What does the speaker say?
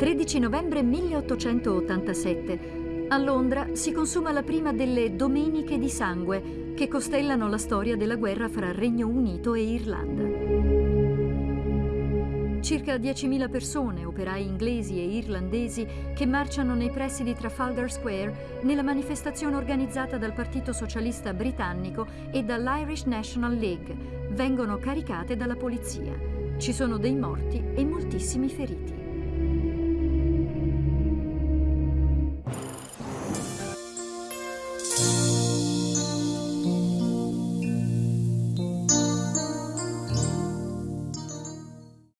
13 novembre 1887. A Londra si consuma la prima delle Domeniche di sangue che costellano la storia della guerra fra Regno Unito e Irlanda. Circa 10.000 persone, operai inglesi e irlandesi, che marciano nei pressi di Trafalgar Square nella manifestazione organizzata dal Partito Socialista Britannico e dall'Irish National League, vengono caricate dalla polizia. Ci sono dei morti e moltissimi feriti.